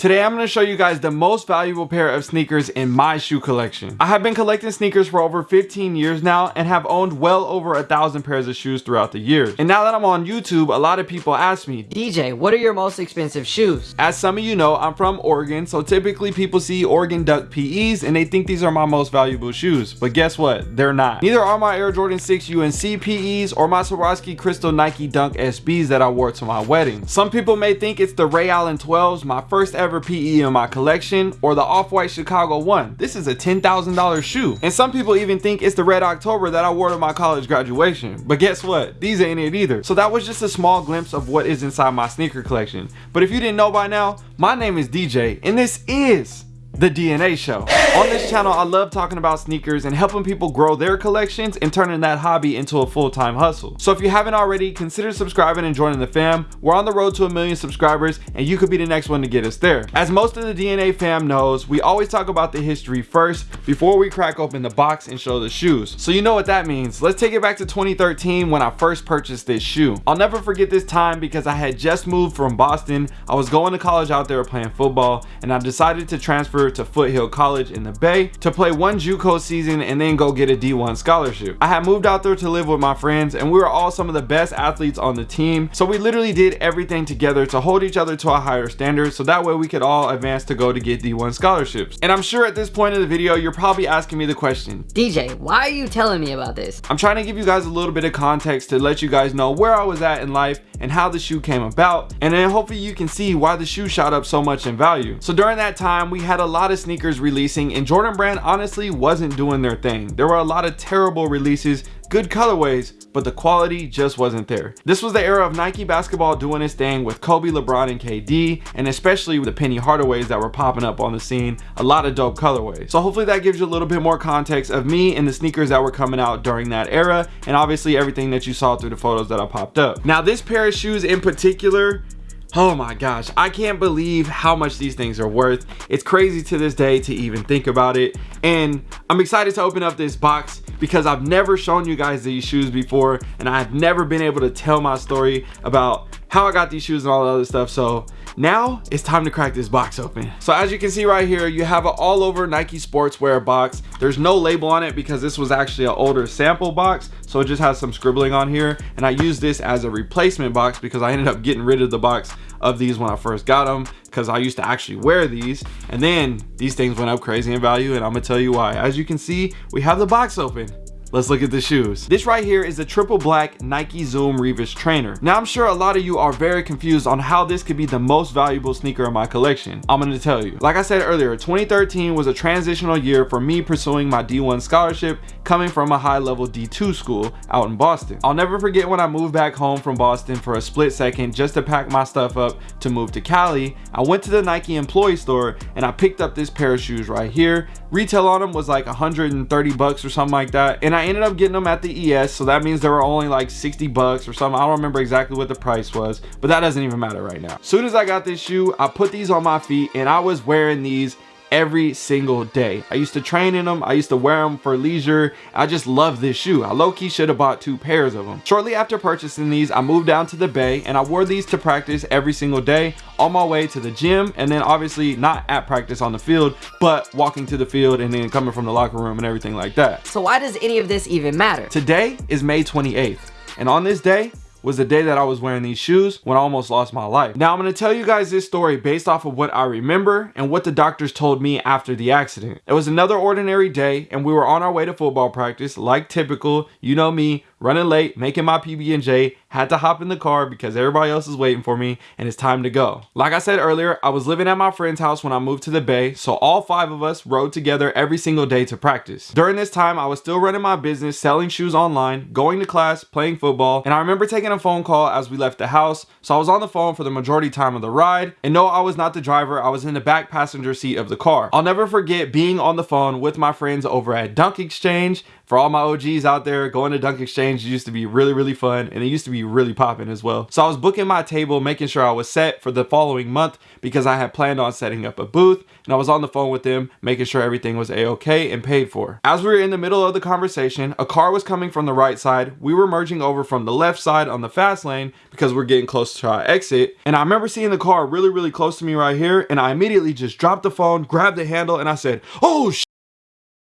Today I'm going to show you guys the most valuable pair of sneakers in my shoe collection. I have been collecting sneakers for over 15 years now and have owned well over a thousand pairs of shoes throughout the years. And now that I'm on YouTube, a lot of people ask me, DJ, what are your most expensive shoes? As some of you know, I'm from Oregon, so typically people see Oregon Duck PEs and they think these are my most valuable shoes. But guess what? They're not. Neither are my Air Jordan 6 UNC PEs or my Swarovski Crystal Nike Dunk SBs that I wore to my wedding. Some people may think it's the Ray Allen 12s, my first ever ever PE in my collection or the Off-White Chicago one. This is a $10,000 shoe. And some people even think it's the Red October that I wore to my college graduation. But guess what? These ain't it either. So that was just a small glimpse of what is inside my sneaker collection. But if you didn't know by now, my name is DJ and this is the DNA Show. On this channel, I love talking about sneakers and helping people grow their collections and turning that hobby into a full-time hustle. So if you haven't already, consider subscribing and joining the fam. We're on the road to a million subscribers and you could be the next one to get us there. As most of the DNA fam knows, we always talk about the history first before we crack open the box and show the shoes. So you know what that means. Let's take it back to 2013 when I first purchased this shoe. I'll never forget this time because I had just moved from Boston. I was going to college out there playing football and I decided to transfer to Foothill College in the Bay to play one JUCO season and then go get a D1 scholarship. I had moved out there to live with my friends and we were all some of the best athletes on the team. So we literally did everything together to hold each other to a higher standard so that way we could all advance to go to get D1 scholarships. And I'm sure at this point in the video, you're probably asking me the question. DJ, why are you telling me about this? I'm trying to give you guys a little bit of context to let you guys know where I was at in life and how the shoe came about. And then hopefully you can see why the shoe shot up so much in value. So during that time, we had a lot of sneakers releasing and Jordan Brand honestly wasn't doing their thing. There were a lot of terrible releases good colorways, but the quality just wasn't there. This was the era of Nike basketball doing its thing with Kobe, LeBron, and KD, and especially with the Penny Hardaways that were popping up on the scene, a lot of dope colorways. So hopefully that gives you a little bit more context of me and the sneakers that were coming out during that era, and obviously everything that you saw through the photos that I popped up. Now this pair of shoes in particular, Oh my gosh, I can't believe how much these things are worth. It's crazy to this day to even think about it. And I'm excited to open up this box because I've never shown you guys these shoes before and I've never been able to tell my story about how I got these shoes and all the other stuff. So now it's time to crack this box open. So as you can see right here, you have an all over Nike sportswear box. There's no label on it because this was actually an older sample box. So it just has some scribbling on here. And I used this as a replacement box because I ended up getting rid of the box of these when I first got them because I used to actually wear these and then these things went up crazy in value and I'm gonna tell you why. As you can see, we have the box open. Let's look at the shoes. This right here is the triple black Nike Zoom Revis trainer. Now I'm sure a lot of you are very confused on how this could be the most valuable sneaker in my collection. I'm gonna tell you. Like I said earlier, 2013 was a transitional year for me pursuing my D1 scholarship coming from a high level D2 school out in Boston. I'll never forget when I moved back home from Boston for a split second just to pack my stuff up to move to Cali. I went to the Nike employee store and I picked up this pair of shoes right here. Retail on them was like 130 bucks or something like that. And ended up getting them at the ES. So that means they were only like 60 bucks or something. I don't remember exactly what the price was, but that doesn't even matter right now. Soon as I got this shoe, I put these on my feet and I was wearing these every single day. I used to train in them. I used to wear them for leisure. I just love this shoe. I low-key should have bought two pairs of them. Shortly after purchasing these, I moved down to the Bay and I wore these to practice every single day on my way to the gym and then obviously not at practice on the field, but walking to the field and then coming from the locker room and everything like that. So why does any of this even matter? Today is May 28th and on this day, was the day that I was wearing these shoes when I almost lost my life. Now I'm to tell you guys this story based off of what I remember and what the doctors told me after the accident. It was another ordinary day and we were on our way to football practice like typical, you know me, running late, making my PB&J, had to hop in the car because everybody else is waiting for me and it's time to go. Like I said earlier, I was living at my friend's house when I moved to the Bay, so all five of us rode together every single day to practice. During this time, I was still running my business, selling shoes online, going to class, playing football, and I remember taking a phone call as we left the house, so I was on the phone for the majority time of the ride, and no, I was not the driver, I was in the back passenger seat of the car. I'll never forget being on the phone with my friends over at DunkXchange, For all my OGs out there, going to DunkXchange used to be really, really fun and it used to be really popping as well. So I was booking my table, making sure I was set for the following month because I had planned on setting up a booth and I was on the phone with them, making sure everything was a-okay and paid for. As we were in the middle of the conversation, a car was coming from the right side. We were merging over from the left side on the fast lane because we're getting close to our exit. And I remember seeing the car really, really close to me right here. And I immediately just dropped the phone, grabbed the handle, and I said, oh,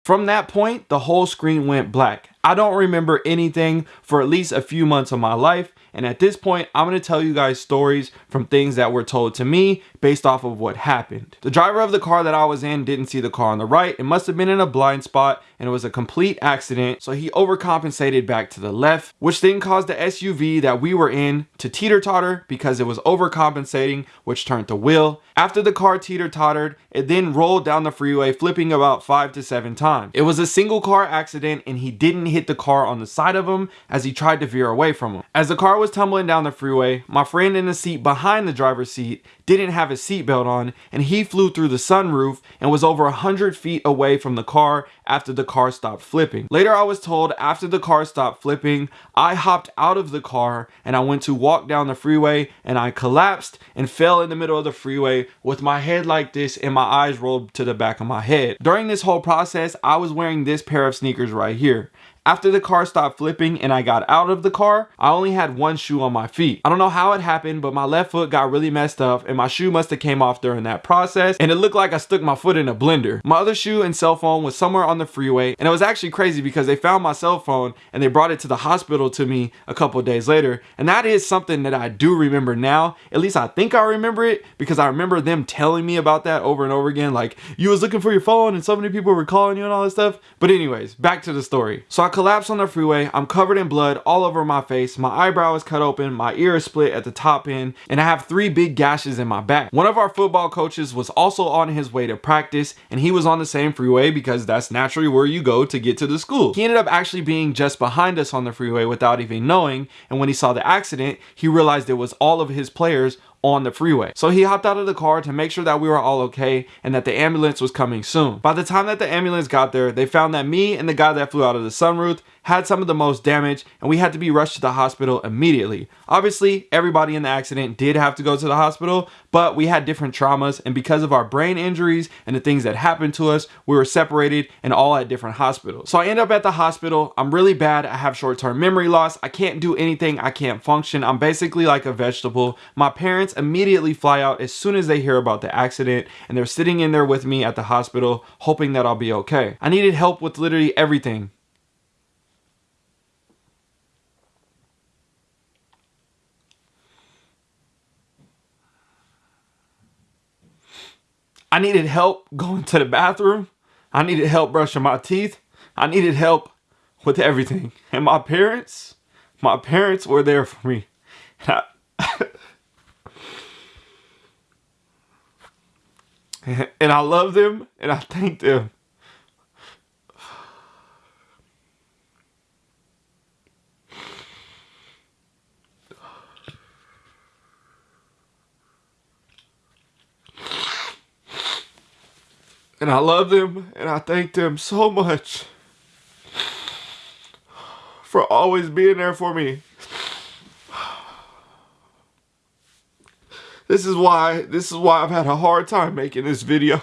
from that point, the whole screen went black. I don't remember anything for at least a few months of my life. And at this point, I'm going to tell you guys stories from things that were told to me based off of what happened. The driver of the car that I was in didn't see the car on the right. It must have been in a blind spot and it was a complete accident. So he overcompensated back to the left, which then caused the SUV that we were in to teeter totter because it was overcompensating, which turned the wheel. After the car teeter tottered, it then rolled down the freeway, flipping about five to seven times. It was a single car accident and he didn't hit the car on the side of him as he tried to veer away from him. As the car was tumbling down the freeway, my friend in the seat behind the driver's seat didn't have his seatbelt on and he flew through the sunroof and was over 100 feet away from the car after the car stopped flipping. Later I was told after the car stopped flipping, I hopped out of the car and I went to walk down the freeway and I collapsed and fell in the middle of the freeway with my head like this and my eyes rolled to the back of my head. During this whole process, I was wearing this pair of sneakers right here. After the car stopped flipping and I got out of the car, I only had one shoe on my feet. I don't know how it happened, but my left foot got really messed up and my shoe must have came off during that process and it looked like I stuck my foot in a blender. My other shoe and cell phone was somewhere on the freeway and it was actually crazy because they found my cell phone and they brought it to the hospital to me a couple days later. And that is something that I do remember now. At least I think I remember it because I remember them telling me about that over and over again. Like you was looking for your phone and so many people were calling you and all this stuff. But anyways, back to the story. So I collapsed on the freeway. I'm covered in blood all over my face. My eyebrow is cut open. My ear is split at the top end. And I have three big gashes in my back. One of our football coaches was also on his way to practice. And he was on the same freeway because that's naturally where you go to get to the school. He ended up actually being just behind us on the freeway without even knowing. And when he saw the accident, he realized it was all of his players on the freeway. So he hopped out of the car to make sure that we were all okay and that the ambulance was coming soon. By the time that the ambulance got there, they found that me and the guy that flew out of the sunroof had some of the most damage and we had to be rushed to the hospital immediately. Obviously, everybody in the accident did have to go to the hospital, but we had different traumas and because of our brain injuries and the things that happened to us, we were separated and all at different hospitals. So I end up at the hospital. I'm really bad. I have short-term memory loss. I can't do anything. I can't function. I'm basically like a vegetable. My parents immediately fly out as soon as they hear about the accident and they're sitting in there with me at the hospital hoping that I'll be okay. I needed help with literally everything I needed help going to the bathroom. I needed help brushing my teeth. I needed help with everything. And my parents, my parents were there for me. And I, and I love them and I thank them. And I love them and I thank them so much for always being there for me. This is why this is why I've had a hard time making this video.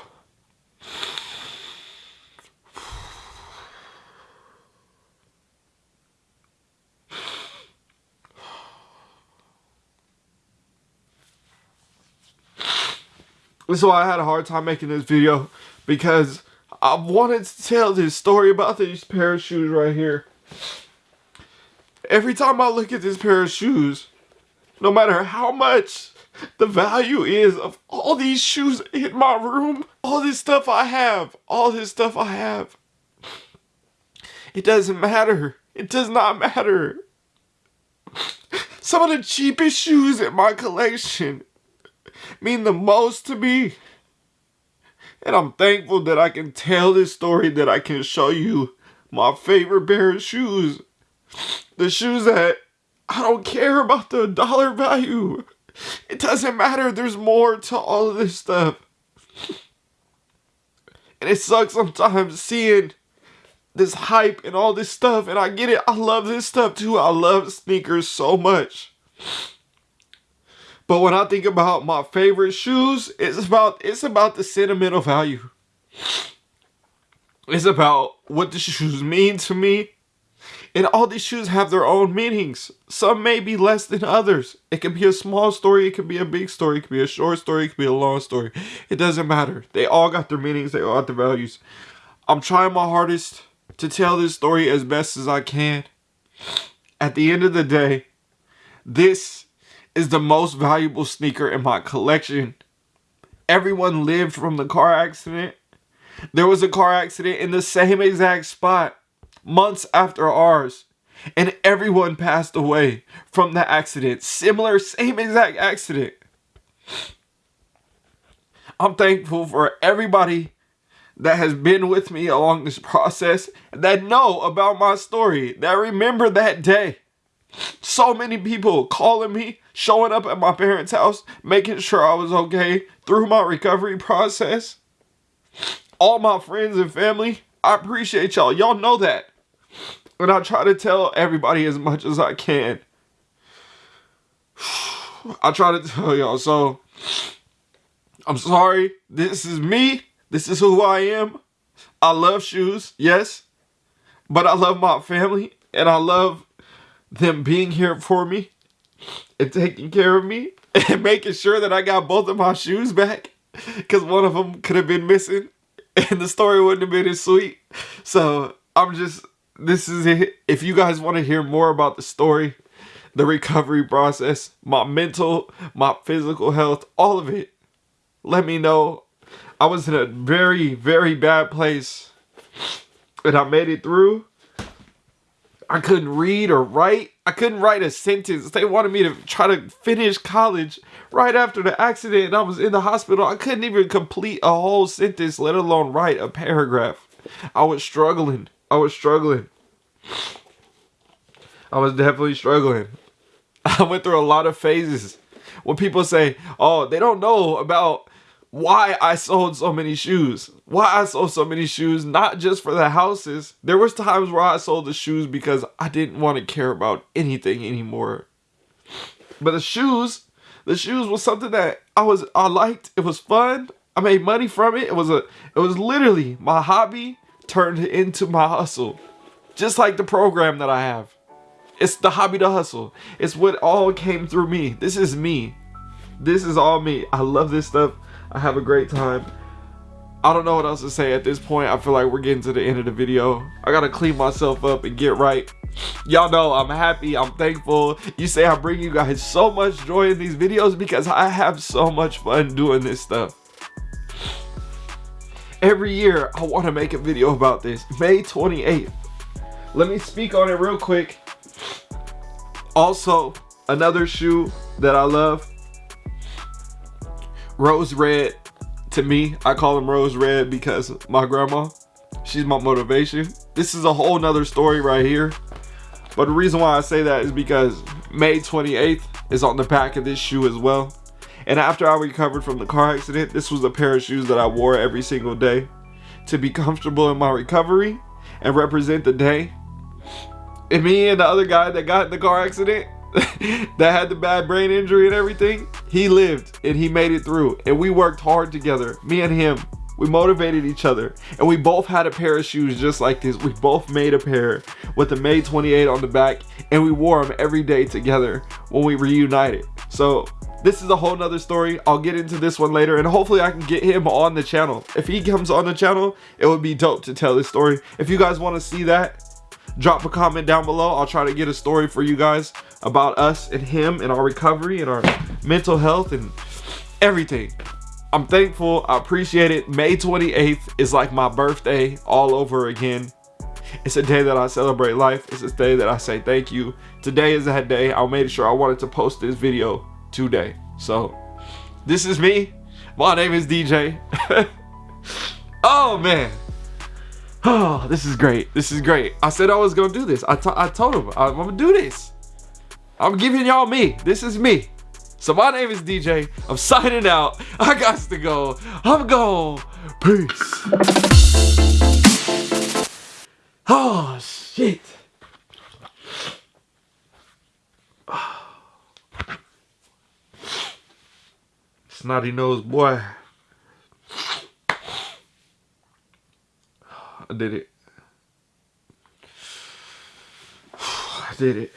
This is why I had a hard time making this video because I wanted to tell this story about these pair of shoes right here. Every time I look at this pair of shoes, no matter how much the value is of all these shoes in my room, all this stuff I have, all this stuff I have, it doesn't matter. It does not matter. Some of the cheapest shoes in my collection mean the most to me. And I'm thankful that I can tell this story, that I can show you my favorite pair of shoes. The shoes that I don't care about the dollar value. It doesn't matter. There's more to all of this stuff. And it sucks sometimes seeing this hype and all this stuff, and I get it. I love this stuff too. I love sneakers so much. But when I think about my favorite shoes, it's about it's about the sentimental value. It's about what the shoes mean to me. And all these shoes have their own meanings. Some may be less than others. It can be a small story, it can be a big story, it can be a short story, it can be a long story. It doesn't matter. They all got their meanings, they all got their values. I'm trying my hardest to tell this story as best as I can. At the end of the day, this is the most valuable sneaker in my collection. Everyone lived from the car accident. There was a car accident in the same exact spot months after ours. And everyone passed away from the accident. Similar, same exact accident. I'm thankful for everybody that has been with me along this process that know about my story, that remember that day. So many people calling me, showing up at my parents' house, making sure I was okay through my recovery process. All my friends and family, I appreciate y'all. Y'all know that. And I try to tell everybody as much as I can. I try to tell y'all. So, I'm sorry. This is me. This is who I am. I love shoes, yes. But I love my family. And I love them being here for me. And taking care of me. And making sure that I got both of my shoes back. Because one of them could have been missing. And the story wouldn't have been as sweet. So, I'm just this is it. If you guys want to hear more about the story, the recovery process, my mental, my physical health, all of it, let me know. I was in a very, very bad place and I made it through. I couldn't read or write. I couldn't write a sentence. They wanted me to try to finish college right after the accident and I was in the hospital. I couldn't even complete a whole sentence, let alone write a paragraph. I was struggling. I was struggling. I was definitely struggling. I went through a lot of phases. When people say, oh, they don't know about why I sold so many shoes. Why I sold so many shoes, not just for the houses. There was times where I sold the shoes because I didn't want to care about anything anymore. But the shoes, the shoes was something that I was I liked. It was fun. I made money from it. It was a it was literally my hobby turned into my hustle. Just like the program that I have. It's the hobby to hustle. It's what all came through me. This is me. This is all me. I love this stuff. I have a great time. I don't know what else to say at this point. I feel like we're getting to the end of the video. I gotta clean myself up and get right. Y'all know I'm happy. I'm thankful. You say I bring you guys so much joy in these videos because I have so much fun doing this stuff. Every year, I want to make a video about this. May 28th. Let me speak on it real quick. Also, another shoe that I love. Rose Red. To me, I call them Rose Red because my grandma, she's my motivation. This is a whole nother story right here. But the reason why I say that is because May 28th is on the back of this shoe as well. And after I recovered from the car accident, this was a pair of shoes that I wore every single day to be comfortable in my recovery and represent the day. And me and the other guy that got in the car accident, that had the bad brain injury and everything, he lived and he made it through. And we worked hard together, me and him. We motivated each other and we both had a pair of shoes just like this. We both made a pair with the May 28 on the back and we wore them every day together when we reunited. So this is a whole nother story. I'll get into this one later and hopefully I can get him on the channel. If he comes on the channel, it would be dope to tell this story. If you guys want to see that, drop a comment down below. I'll try to get a story for you guys about us and him and our recovery and our mental health and everything. I'm thankful. I appreciate it. May 28th is like my birthday all over again. It's a day that I celebrate life. It's a day that I say thank you. Today is that day. I made sure I wanted to post this video today. So, this is me. My name is DJ. oh, man. Oh, this is great. This is great. I said I was to do this. I, I told him I'm to do this. I'm giving y'all me. This is me. So my name is DJ. I'm signing out. I got to go. I'm gone. Peace. Oh, shit. Snotty nose boy. I did it. I did it.